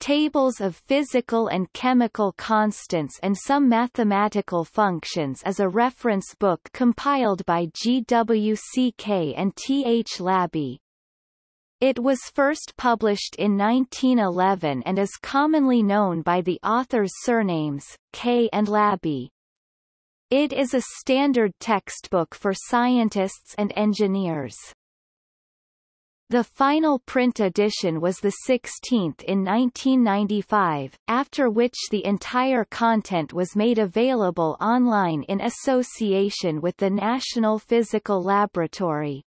Tables of Physical and Chemical Constants and Some Mathematical Functions is a reference book compiled by GWC Kaye and T. H. Laby. It was first published in 1911 and is commonly known by the author's surnames, Kaye and Laby. It is a standard textbook for scientists and engineers. The final print edition was the 16th in 1995, after which the entire content was made available online in association with the National Physical Laboratory.